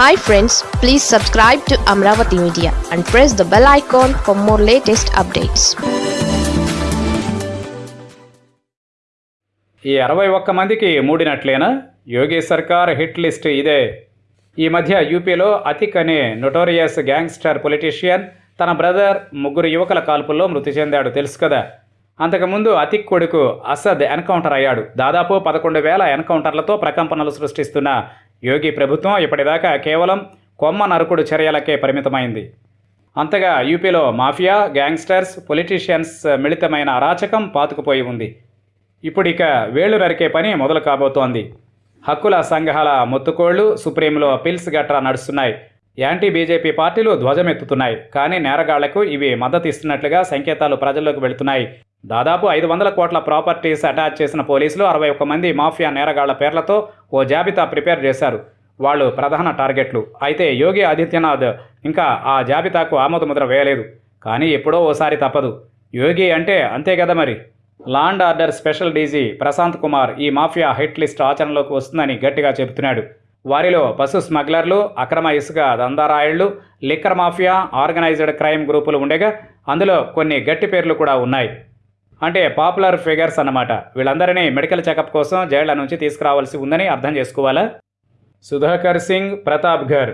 Hi friends please subscribe to Amaravati media and press the bell icon for more latest updates ఈ అరవై ఒక్క మందికి మూడినట్లేనా? యోగి సర్కార్ hit list ఇదే. ఈ మధ్య యూపీలో అతిక్ అనే నొటోరియస్ గ్యాంగ్స్టర్ పొలిటీషియన్ తన బ్రదర్ ముగ్గురు యువకుల కాల్పుల్లో మృతి చెందాడు తెలుసు కదా? అంతకుముందు అతిక్ కొడుకు అసద్ ఎన్కౌంటర్ అయ్యాడు. దాదాపు పదకొండు వేల ఎన్కౌంటర్లతో ప్రకంపనలు సృష్టిస్తున్న యోగి ప్రభుత్వం ఇప్పటిదాకా కేవలం కొమ్మ నరుకుడు చర్యలకే పరిమితమైంది. అంతగా యూపీలో మాఫియా గ్యాంగ్స్టర్స్ పొలిటీషియన్స్ మిళితమైన అరాచకం పాతుకుపోయి ఉంది. ఇప్పుడిక వేళ్ళు నరికే పని మొదలు కాబోతోంది. హక్కుల సంఘాల మొత్తుకోళ్ళు సుప్రీంలో పిల్స్ గట్రా నడుస్తున్నాయి. యాంటీ బీజేపీ పార్టీలు ధ్వజమెత్తుతున్నాయి. కానీ నేరగాళ్ళకు ఇవి మద్దతు ఇస్తున్నట్లుగా సంకేతాలు ప్రజల్లోకి వెళుతున్నాయి. దాదాపు ఐదు వందల కోట్ల ప్రాపర్టీస్ అటాచ్ చేసిన పోలీసులు అరవై ఒక్క మంది మాఫియా నేరగాళ్ళ పేర్లతో ఓ జాబితా ప్రిపేర్ చేశారు. వాళ్ళు ప్రధాన టార్గెట్లు. అయితే యోగి ఆదిత్యనాథ్ ఇంకా ఆ జాబితాకు ఆమోదముద్ర వేయలేదు. కానీ ఎప్పుడో ఓసారి తప్పదు. యోగి అంటే అంతే కదా మరి? Law and order special DG Prashant Kumar ఈ మాఫియా హిట్ లిస్ట్ ఆచరణలోకి వస్తుందని గట్టిగా చెబుతున్నాడు. వారిలో పశు స్మగ్లర్లు అక్రమ ఇసుక దందారాయుళ్ళు లిక్కర్ మాఫియా ఆర్గనైజ్డ్ క్రైమ్ గ్రూపులు ఉండగా అందులో కొన్ని గట్టి పేర్లు కూడా ఉన్నాయి. అంటే పాపులర్ ఫిగర్స్ అన్నమాట. వీళ్ళందరినీ మెడికల్ చెకప్ కోసం జైళ్ళ నుంచి తీసుకురావాల్సి ఉందని అర్థం చేసుకోవాలా? సుధాకర్ సింగ్ ప్రతాప్ఘర్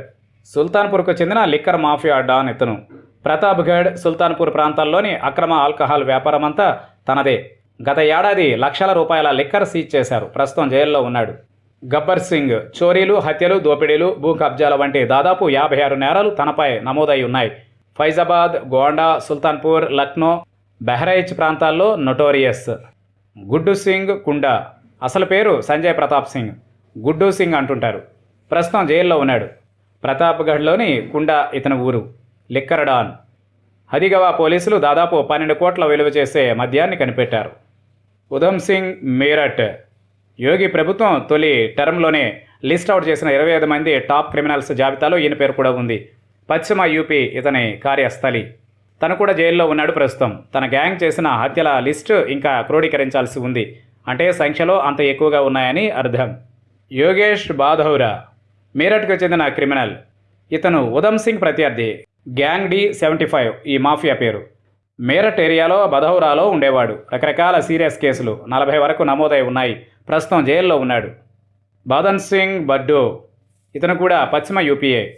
సుల్తాన్పూర్కు చెందిన లిక్కర్ మాఫియా డాన్ ఇతను. ప్రతాప్గఢ్ సుల్తాన్పూర్ ప్రాంతాల్లోని అక్రమ ఆల్కహాల్ వ్యాపారం అంతా తనదే. గత ఏడాది లక్షల రూపాయల లిక్కర్ సీజ్ చేశారు. ప్రస్తుతం జైల్లో ఉన్నాడు. గబ్బర్ సింగ్ చోరీలు హత్యలు దోపిడీలు భూ కబ్జాల వంటి దాదాపు యాభై ఆరు నేరాలు తనపై నమోదై ఉన్నాయి. ఫైజాబాద్ గోండా సుల్తాన్పూర్ లక్నో బెహ్రైచ్ ప్రాంతాల్లో నొటోరియస్. గుడ్డు సింగ్ కుండా. అసలు పేరు సంజయ్ ప్రతాప్ సింగ్. గుడ్డు సింగ్ అంటుంటారు. ప్రస్తుతం జైల్లో ఉన్నాడు. ప్రతాప్గఢ్లోని కుండా ఇతని ఊరు. లిక్కరడాన్. హదిగవా పోలీసులు దాదాపు పన్నెండు కోట్ల విలువ చేసే మద్యాన్ని కనిపెట్టారు. ఉధమ్ సింగ్ మీరట్. యోగి ప్రభుత్వం తొలి టర్మ్లోనే లిస్ట్ అవుట్ చేసిన ఇరవై ఐదు మంది టాప్ క్రిమినల్స్ జాబితాలో ఈయన పేరు కూడా ఉంది. పశ్చిమ యూపీ ఇతని కార్యస్థలి. తను కూడా జైల్లో ఉన్నాడు ప్రస్తుతం. తన గ్యాంగ్ చేసిన హత్యల లిస్టు ఇంకా క్రోడీకరించాల్సి ఉంది. అంటే సంఖ్యలో అంత ఎక్కువగా ఉన్నాయని అర్థం. యోగేష్ బాధౌరా మీరట్కు చెందిన క్రిమినల్. ఇతను ఉధమ్ సింగ్ ప్రత్యర్థి. గ్యాంగ్ డి సెవెంటీ ఫైవ్ ఈ మాఫియా పేరు. మేరట్ ఏరియాలో బధౌరాలో ఉండేవాడు. రకరకాల సీరియస్ కేసులు నలభై వరకు నమోదై ఉన్నాయి. ప్రస్తుతం జైల్లో ఉన్నాడు. బాదన్ సింగ్ బడ్డో. ఇతను కూడా పశ్చిమ యూపీఏ.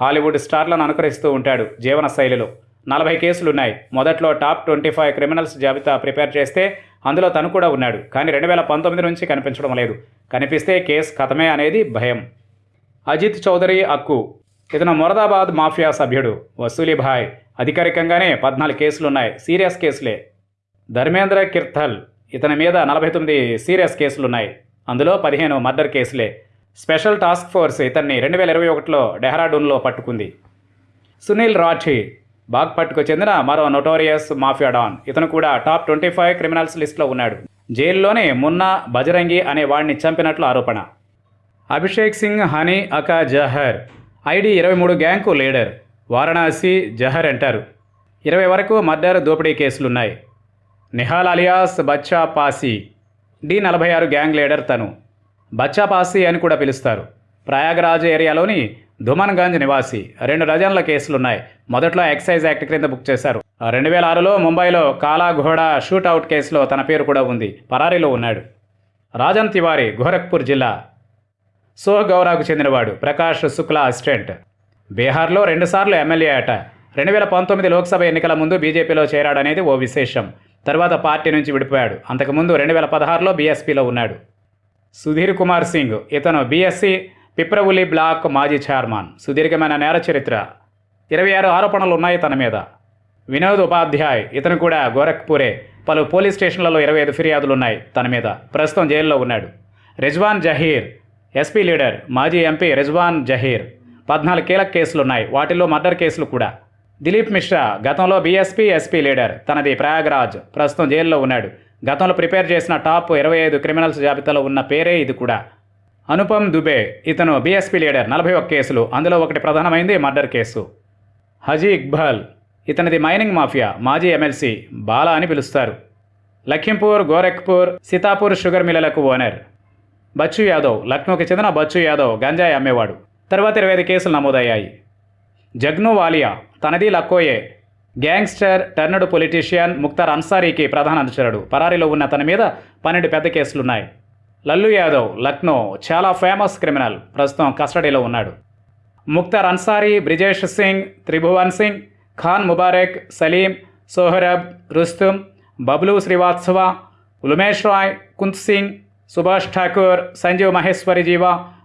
హాలీవుడ్ స్టార్లను అనుకరిస్తూ ఉంటాడు జీవన శైలిలో. నలభై కేసులున్నాయి. మొదట్లో టాప్ ట్వంటీ ఫైవ్ క్రిమినల్స్ జాబితా ప్రిపేర్ చేస్తే అందులో తను కూడా ఉన్నాడు. కానీ రెండు వేల పంతొమ్మిది నుంచి కనిపించడం లేదు. కనిపిస్తే కేసు కథమే అనేది భయం. అజిత్ చౌదరి అక్కు. ఇతను మొరదాబాద్ మాఫియా సభ్యుడు. వసూలిభాయ్ అధికారికంగానే పద్నాలుగు కేసులున్నాయి. సీరియస్ కేసులే. ధర్మేంద్ర కిర్థల్ ఇతని మీద నలభై తొమ్మిది సీరియస్ కేసులున్నాయి. అందులో పదిహేను మర్డర్ కేసులే. స్పెషల్ టాస్క్ ఫోర్స్ ఇతన్ని రెండు వేల ఇరవై ఒకటిలో డెహ్రాడూన్లో పట్టుకుంది. సునీల్ రాఠీ. బాగ్పట్కు చెందిన మరో నొటోరియస్ మాఫియా డాన్. ఇతను కూడా టాప్ ట్వంటీ ఫైవ్ క్రిమినల్స్ లిస్టులో ఉన్నాడు. జైల్లోనే మున్నా బజరంగి అనే వాడిని చంపినట్లు ఆరోపణ. అభిషేక్ సింగ్ హనీ అకా జహర్. ఐడి ఇరవై మూడు గ్యాంగ్కు లీడర్. వారణాసి జహర్ అంటారు. ఇరవై వరకు మర్డర్ దోపిడీ కేసులున్నాయి. నిహాల్ అలియాస్ బచ్చా పాసి. డి నలభై ఆరు గ్యాంగ్ లీడర్ తను. బచ్చా పాసి అని కూడా పిలుస్తారు. ప్రయాగరాజ్ ఏరియాలోని దుమన్గంజ్ నివాసి. రెండు డజన్ల కేసులున్నాయి. మొదట్లో ఎక్సైజ్ యాక్ట్ క్రింద బుక్ చేశారు. రెండు వేల ఆరులో ముంబైలో కాలాఘోడ షూట్అవుట్ కేసులో తన పేరు కూడా ఉంది. పరారీలో ఉన్నాడు. రాజన్ తివారి గోరఖ్పూర్ జిల్లా. సోహగౌరాకు చెందినవాడు. ప్రకాష్ శుక్లా అసిస్టెంట్. బీహార్లో రెండుసార్లు ఎమ్మెల్యే అట. రెండు వేల పంతొమ్మిది లోక్సభ ఎన్నికల ముందు బీజేపీలో చేరాడనేది ఓ విశేషం. తర్వాత పార్టీ నుంచి విడిపోయాడు. అంతకుముందు రెండు వేల పదహారులో బీఎస్పీలో ఉన్నాడు. సుధీర్ కుమార్ సింగ్. ఇతను బీఎస్సీ పిప్రవులి బ్లాక్ మాజీ చైర్మన్. సుదీర్ఘమైన నేర చరిత్ర. ఇరవై ఆరు ఆరోపణలు ఉన్నాయి తన మీద. వినోద్ ఉపాధ్యాయ్ ఇతను కూడా గోరఖ్పూరే. పలు పోలీస్ స్టేషన్లలో ఇరవై ఐదు ఫిర్యాదులు ఉన్నాయి తన మీద. ప్రస్తుతం జైల్లో ఉన్నాడు. రిజ్వాన్ జహీర్ ఎస్పీ లీడర్ మాజీ ఎంపీ రిజ్వాన్ జహీర్. పద్నాలుగు కీలక కేసులున్నాయి. వాటిల్లో మర్డర్ కేసులు కూడా. దిలీప్ మిశ్రా గతంలో బీఎస్పీ ఎస్పీ లీడర్. తనది ప్రయాగ్రాజ్. ప్రస్తుతం జైల్లో ఉన్నాడు. గతంలో ప్రిపేర్ చేసిన టాప్ ఇరవై ఐదు క్రిమినల్స్ జాబితాలో ఉన్న పేరే ఇది కూడా. అనుపమ్ దుబే ఇతను బీఎస్పీ లీడర్. నలభై ఒక్క కేసులు. అందులో ఒకటి ప్రధానమైంది మర్డర్ కేసు. హజీ ఇక్బాల్ ఇతనిది మైనింగ్ మాఫియా మాజీ ఎమ్మెల్సీ బాలా అని పిలుస్తారు. లఖింపూర్ గోరఖ్పూర్ సీతాపూర్ షుగర్ మిల్లలకు ఓనర్. బచ్చు యాదవ్ లక్నోకి చెందిన బచ్చు యాదవ్ గంజాయి అమ్మేవాడు. తర్వాత ఇరవై ఐదు కేసులు నమోదయ్యాయి. జగ్ను వాలియా తనది లక్కోయే. గ్యాంగ్స్టర్ టర్నడు పొలిటీషియన్ ముక్తార్ అన్సారీకి ప్రధాన అనుచరుడు. పరారీలో ఉన్న తన మీద పన్నెండు పెద్ద కేసులున్నాయి. లల్లు యాదవ్ లక్నో చాలా ఫేమస్ క్రిమినల్ ప్రస్తుతం కస్టడీలో ఉన్నాడు. ముక్తార్ అన్సారీ బ్రిజేష్ సింగ్ త్రిభువన్ సింగ్ ఖాన్ ముబారక్ సలీం సోహరబ్ రుస్తుమ్ బబ్లు శ్రీవాత్సవ ఉమేష్ రాయ్ కుంత్ సింగ్ సుభాష్ ఠాకూర్ సంజీవ్ మహేశ్వరి జీవ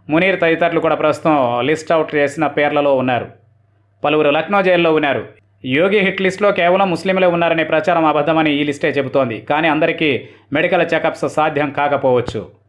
మునీర్ తదితరులు కూడా ప్రస్తుతం లిస్ట్ అవుట్ చేసిన పేర్లలో ఉన్నారు. పలువురు లక్నో జైల్లో ఉన్నారు. యోగి హిట్ లిస్ట్లో కేవలం ముస్లింలే ఉన్నారనే ప్రచారం అబద్ధమని ఈ లిస్టే చెబుతోంది. కానీ అందరికీ మెడికల్ చెకప్స్ సాధ్యం కాకపోవచ్చు.